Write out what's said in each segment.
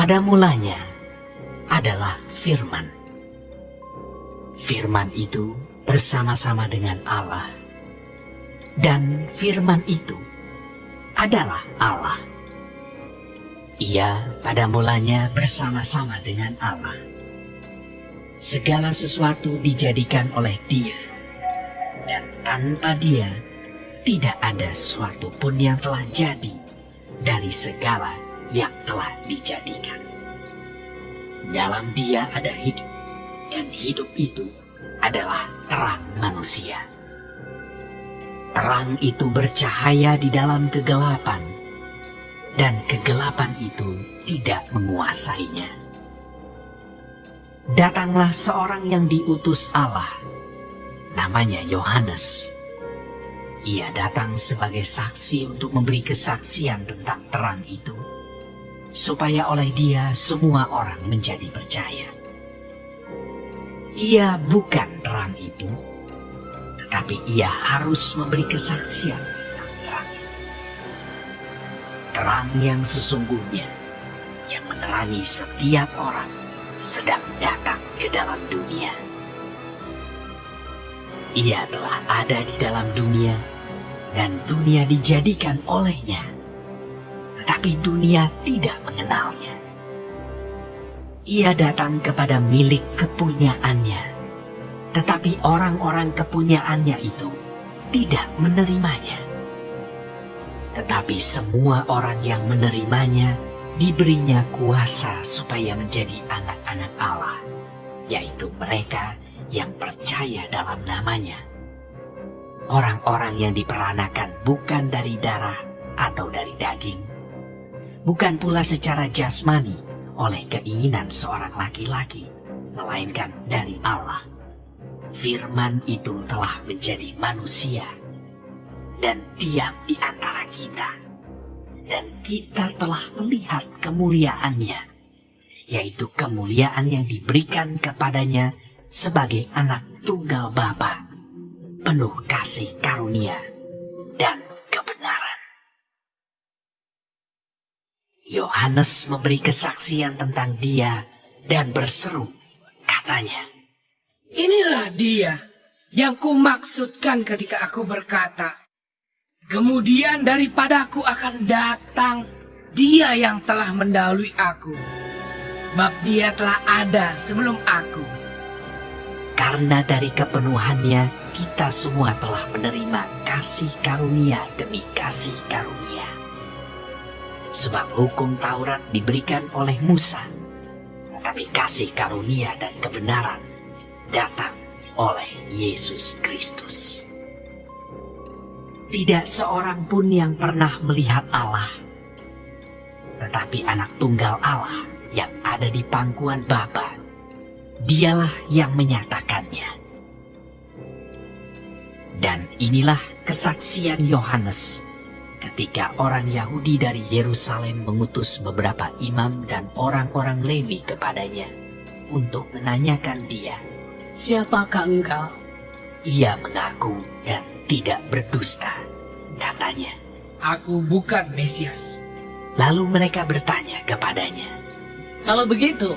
Pada mulanya adalah firman. Firman itu bersama-sama dengan Allah. Dan firman itu adalah Allah. Ia pada mulanya bersama-sama dengan Allah. Segala sesuatu dijadikan oleh dia. Dan tanpa dia, tidak ada sesuatu pun yang telah jadi dari segala yang telah dijadikan. Dalam dia ada hidup, dan hidup itu adalah terang manusia. Terang itu bercahaya di dalam kegelapan, dan kegelapan itu tidak menguasainya. Datanglah seorang yang diutus Allah, namanya Yohanes. Ia datang sebagai saksi untuk memberi kesaksian tentang terang itu, supaya oleh dia semua orang menjadi percaya. Ia bukan terang itu, tetapi ia harus memberi kesaksian tentang terang itu. Terang yang sesungguhnya, yang menerangi setiap orang, sedang datang ke dalam dunia. Ia telah ada di dalam dunia, dan dunia dijadikan olehnya. Tetapi dunia tidak mengenalnya. Ia datang kepada milik kepunyaannya, tetapi orang-orang kepunyaannya itu tidak menerimanya. Tetapi semua orang yang menerimanya diberinya kuasa supaya menjadi anak-anak Allah, yaitu mereka yang percaya dalam namanya. Orang-orang yang diperanakan bukan dari darah atau dari daging, bukan pula secara jasmani oleh keinginan seorang laki-laki, melainkan dari Allah. Firman itu telah menjadi manusia dan diam di antara kita. Dan kita telah melihat kemuliaannya, yaitu kemuliaan yang diberikan kepadanya sebagai anak tunggal Bapa, penuh kasih karunia dan kebenaran. Yohanes memberi kesaksian tentang dia dan berseru, katanya, Inilah dia yang kumaksudkan ketika aku berkata, Kemudian daripadaku akan datang dia yang telah mendahului aku. Sebab dia telah ada sebelum aku. Karena dari kepenuhannya kita semua telah menerima kasih karunia demi kasih karunia. Sebab hukum Taurat diberikan oleh Musa, tetapi kasih karunia dan kebenaran datang oleh Yesus Kristus. Tidak seorang pun yang pernah melihat Allah, tetapi anak tunggal Allah yang ada di pangkuan Bapa, dialah yang menyatakannya. Dan inilah kesaksian Yohanes ketika orang Yahudi dari Yerusalem mengutus beberapa imam dan orang-orang Lewi kepadanya untuk menanyakan dia. Siapakah engkau? Ia mengaku dan tidak berdusta, katanya. Aku bukan Mesias. Lalu mereka bertanya kepadanya, Kalau begitu,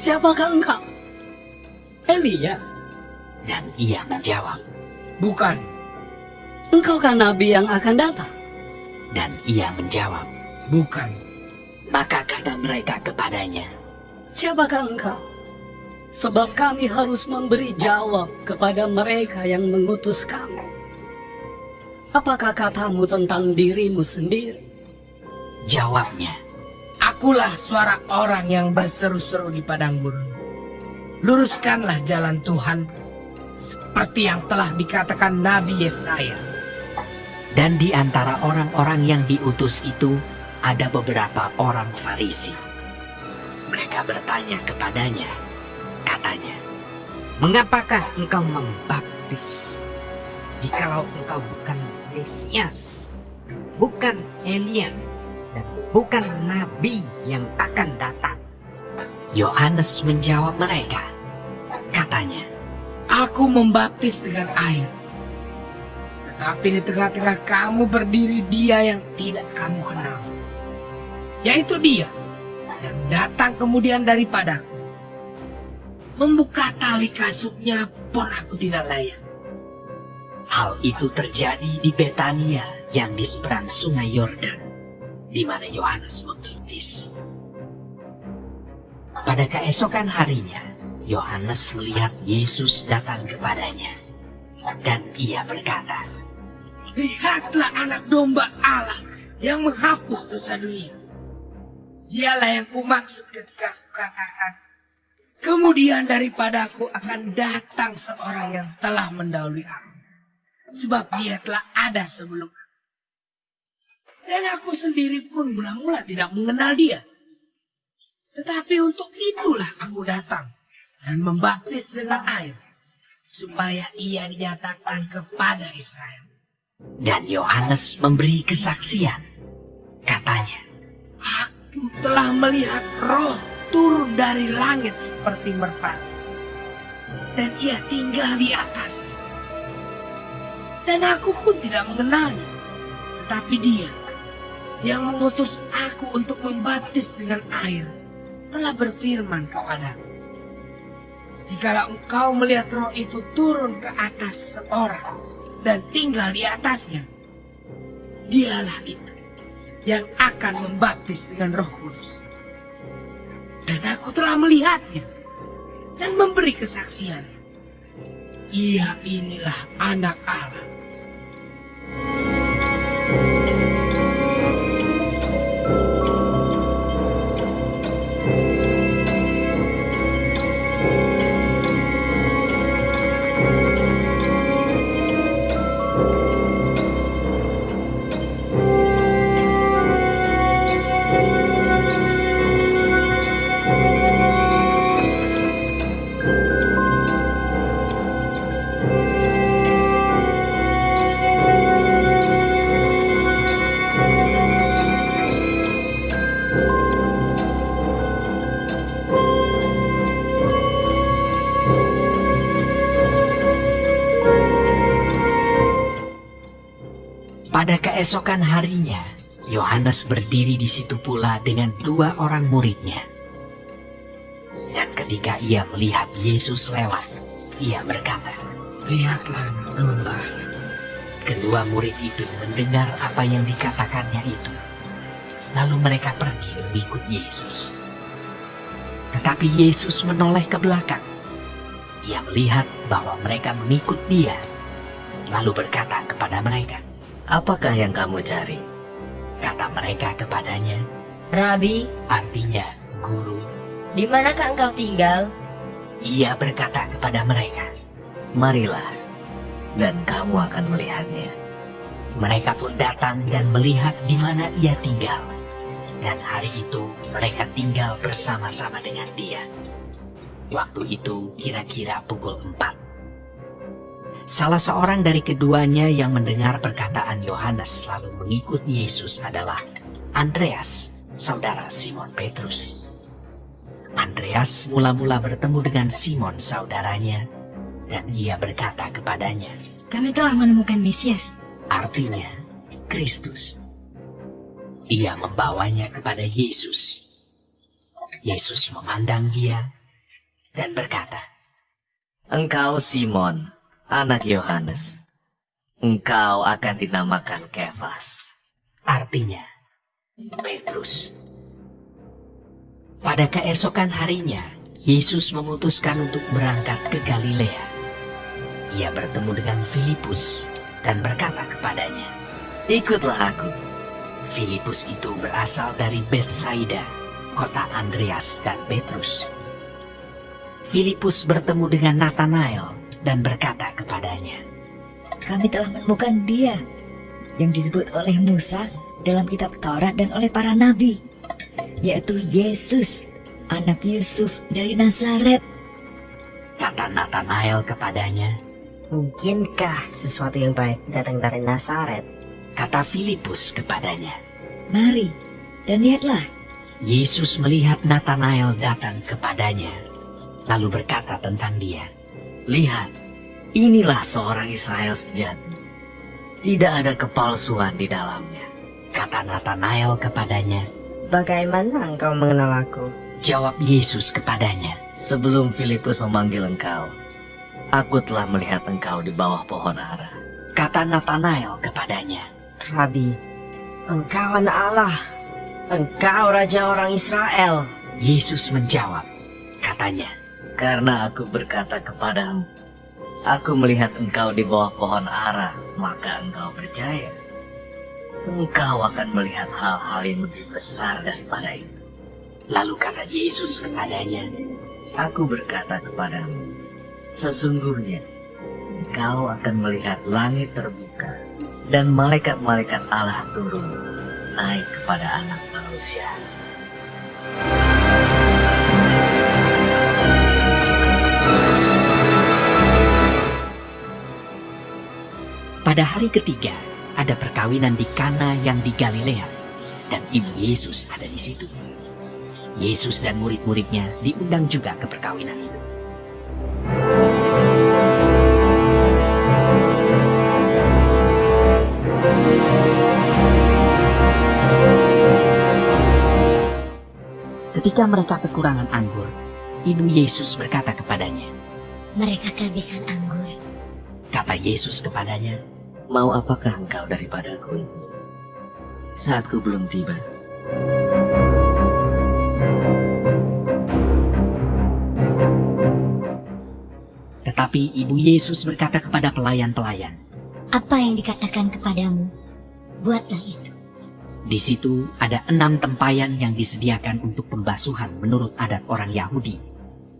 siapakah engkau? Elia, dan ia menjawab, Bukan. engkaukah nabi yang akan datang? Dan ia menjawab. Bukan. Maka kata mereka kepadanya, Siapakah engkau? Sebab kami harus memberi jawab kepada mereka yang mengutus kami. Apakah katamu tentang dirimu sendiri? jawabnya, Akulah suara orang yang berseru-seru di padang gurun. Luruskanlah jalan Tuhan seperti yang telah dikatakan Nabi Yesaya. Dan di antara orang-orang yang diutus itu ada beberapa orang Farisi. Mereka bertanya kepadanya, katanya, Mengapakah engkau membaptis jikalau engkau bukan Mesias, bukan Elia, dan bukan Nabi yang akan datang? Yohanes menjawab mereka, katanya, Aku membaptis dengan air. Tetapi di tengah-tengah kamu berdiri dia yang tidak kamu kenal. Yaitu dia yang datang kemudian daripadaku. Membuka tali kasutnya pun aku tidak layak. Hal itu terjadi di Betania yang di seberang sungai Yordan, di mana Yohanes membaptis. Pada keesokan harinya, Yohanes melihat Yesus datang kepadanya, dan ia berkata, Lihatlah anak domba Allah yang menghapus dosa dunia. Dialah yang kumaksud ketika aku katakan, kemudian daripadaku akan datang seorang yang telah mendahului aku. Sebab dia telah ada sebelum aku. Dan aku sendiri pun mula-mula tidak mengenal dia. Tetapi untuk itulah aku datang dan membaptis dengan air. Supaya ia dinyatakan kepada Israel. Dan Yohanes memberi kesaksian. Katanya, Aku telah melihat roh turun dari langit seperti merpati. Dan ia tinggal di atasnya. Dan aku pun tidak mengenalnya. Tetapi dia yang mengutus aku untuk membaptis dengan air telah berfirman kepadaku. Jikalau engkau melihat roh itu turun ke atas seseorang dan tinggal di atasnya, dialah itu yang akan membaptis dengan roh kudus. Dan aku telah melihatnya dan memberi kesaksian. Ia inilah anak Allah. Pada keesokan harinya, Yohanes berdiri di situ pula dengan dua orang muridnya. Dan ketika ia melihat Yesus lewat, ia berkata, Lihatlah domba. Kedua murid itu mendengar apa yang dikatakannya itu. Lalu mereka pergi mengikut Yesus. Tetapi Yesus menoleh ke belakang. Ia melihat bahwa mereka mengikut dia. Lalu berkata kepada mereka, Apakah yang kamu cari? kata mereka kepadanya, Rabi, artinya guru. di manakah engkau tinggal? Ia berkata kepada mereka, Marilah, dan kamu akan melihatnya. Mereka pun datang dan melihat di mana ia tinggal. Dan hari itu mereka tinggal bersama-sama dengan dia. Waktu itu kira-kira pukul empat. Salah seorang dari keduanya yang mendengar perkataan Yohanes lalu mengikut Yesus adalah Andreas, saudara Simon Petrus. Andreas mula-mula bertemu dengan Simon saudaranya dan ia berkata kepadanya, Kami telah menemukan Mesias. artinya Kristus. Ia membawanya kepada Yesus. Yesus memandang dia dan berkata, Engkau Simon, anak Yohanes. Engkau akan dinamakan Kefas. artinya Petrus. Pada keesokan harinya, Yesus memutuskan untuk berangkat ke Galilea. Ia bertemu dengan Filipus dan berkata kepadanya, Ikutlah aku. Filipus itu berasal dari Betsaida, kota Andreas dan Petrus. Filipus bertemu dengan Nathanael dan berkata kepadanya, Kami telah menemukan dia yang disebut oleh Musa dalam kitab Taurat dan oleh para nabi, yaitu Yesus, anak Yusuf dari Nazaret. kata Nathanael kepadanya, Mungkinkah sesuatu yang baik datang dari Nazaret? kata Filipus kepadanya. Mari dan lihatlah, Yesus melihat Nathanael datang kepadanya, lalu berkata tentang dia, Lihat, inilah seorang Israel sejati. Tidak ada kepalsuan di dalamnya. kata Nathanael kepadanya, Bagaimana engkau mengenal aku? Jawab Yesus kepadanya. Sebelum Filipus memanggil engkau, aku telah melihat engkau di bawah pohon ara. Kata Nathanael kepadanya. Rabi, engkau anak Allah. Engkau raja orang Israel. Yesus menjawab. Katanya, Karena aku berkata kepadamu, aku melihat engkau di bawah pohon ara, maka engkau percaya. Engkau akan melihat hal-hal yang lebih besar daripada itu. lalu kata Yesus kepadanya, Aku berkata kepadamu, sesungguhnya engkau akan melihat langit terbuka dan malaikat-malaikat Allah turun naik kepada anak manusia. Pada hari ketiga, ada perkawinan di Kana yang di Galilea, dan ibu Yesus ada di situ. Yesus dan murid-muridnya diundang juga ke perkawinan itu. Ketika mereka kekurangan anggur, ibu Yesus berkata kepadanya, Mereka kehabisan anggur. kata Yesus kepadanya, Mau apakah engkau daripadaku? ibu? Saatku belum tiba. Tetapi ibu Yesus berkata kepada pelayan-pelayan, Apa yang dikatakan kepadamu, buatlah itu. Di situ ada enam tempayan yang disediakan untuk pembasuhan menurut adat orang Yahudi.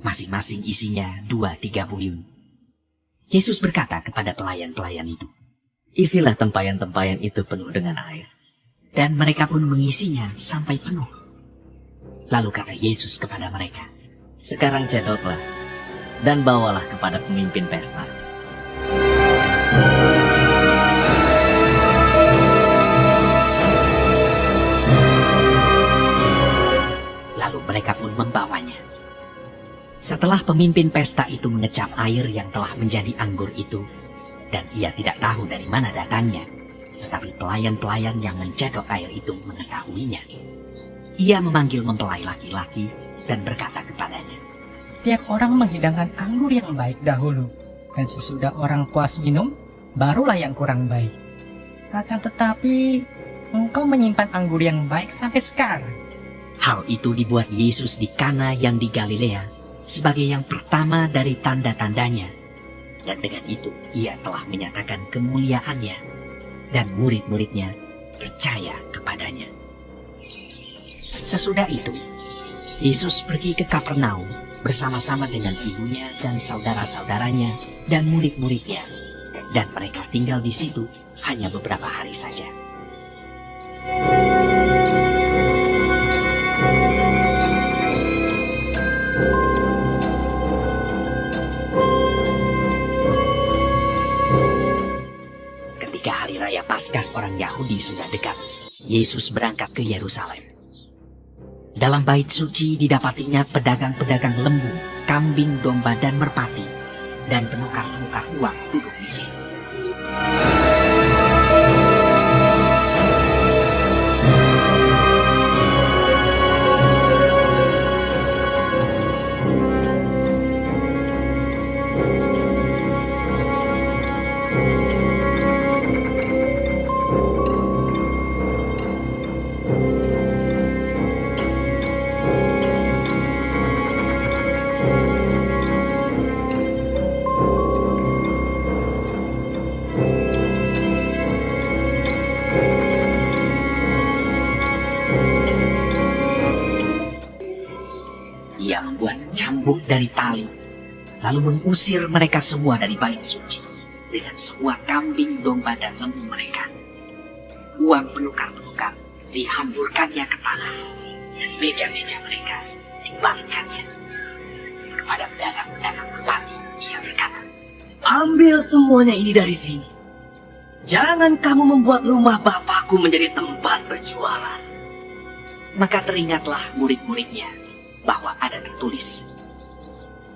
Masing-masing isinya dua tiga buyung. Yesus berkata kepada pelayan-pelayan itu. Isilah tempayan-tempayan itu penuh dengan air. Dan mereka pun mengisinya sampai penuh. Lalu kata Yesus kepada mereka. Sekarang cedoklah dan bawalah kepada pemimpin pesta. Lalu mereka pun membawanya. Setelah pemimpin pesta itu mengecap air yang telah menjadi anggur itu, dan ia tidak tahu dari mana datangnya, tetapi pelayan-pelayan yang mencedok air itu mengetahuinya. Ia memanggil mempelai laki-laki dan berkata kepadanya, Setiap orang menghidangkan anggur yang baik dahulu, dan sesudah orang puas minum, barulah yang kurang baik. Akan tetapi, engkau menyimpan anggur yang baik sampai sekarang. Hal itu dibuat Yesus di Kana yang di Galilea sebagai yang pertama dari tanda-tandanya. Dan dengan itu ia telah menyatakan kemuliaannya dan murid-muridnya percaya kepadanya. Sesudah itu, Yesus pergi ke Kapernaum bersama-sama dengan ibunya dan saudara-saudaranya dan murid-muridnya. Dan mereka tinggal di situ hanya beberapa hari saja. Paskah orang Yahudi sudah dekat, Yesus berangkat ke Yerusalem. Dalam bait suci didapatinya pedagang-pedagang lembu, kambing, domba, dan merpati, dan penukar-penukar uang duduk di situ. Dari tali, lalu mengusir mereka semua dari bait suci dengan semua kambing, domba, dan lembu mereka. Uang penukar-penukar dihamburkannya ke tanah, dan meja-meja mereka dibalikkannya. Kepada pedagang-pedagang merpati, ia berkata, Ambil semuanya ini dari sini. Jangan kamu membuat rumah Bapakku menjadi tempat berjualan. Maka teringatlah murid-muridnya bahwa ada tertulis,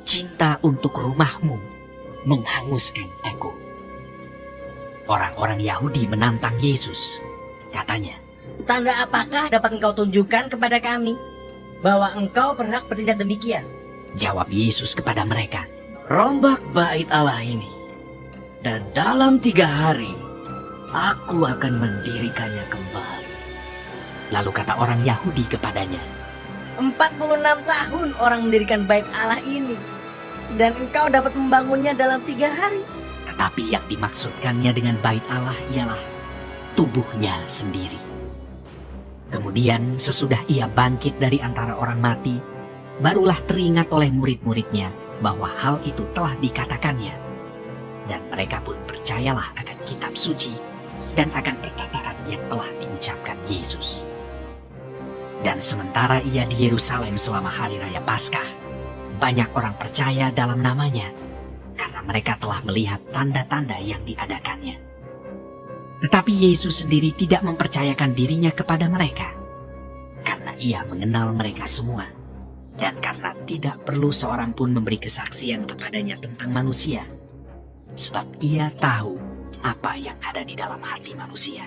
Cinta untuk rumahmu menghanguskan aku. Orang-orang Yahudi menantang Yesus. Katanya, Tanda apakah dapat engkau tunjukkan kepada kami bahwa engkau berhak bertindak demikian? Jawab Yesus kepada mereka. Rombak bait Allah ini. Dan dalam tiga hari, aku akan mendirikannya kembali. Lalu kata orang Yahudi kepadanya, 46 tahun orang mendirikan bait Allah ini. Dan engkau dapat membangunnya dalam tiga hari. tetapi yang dimaksudkannya dengan bait Allah ialah tubuhnya sendiri. Kemudian sesudah ia bangkit dari antara orang mati, barulah teringat oleh murid-muridnya bahwa hal itu telah dikatakannya. Dan mereka pun percayalah akan kitab suci dan akan perkataan yang telah diucapkan Yesus. Dan sementara ia di Yerusalem selama hari raya Paskah, banyak orang percaya dalam namanya karena mereka telah melihat tanda-tanda yang diadakannya. Tetapi Yesus sendiri tidak mempercayakan dirinya kepada mereka karena ia mengenal mereka semua dan karena tidak perlu seorang pun memberi kesaksian kepadanya tentang manusia sebab ia tahu apa yang ada di dalam hati manusia.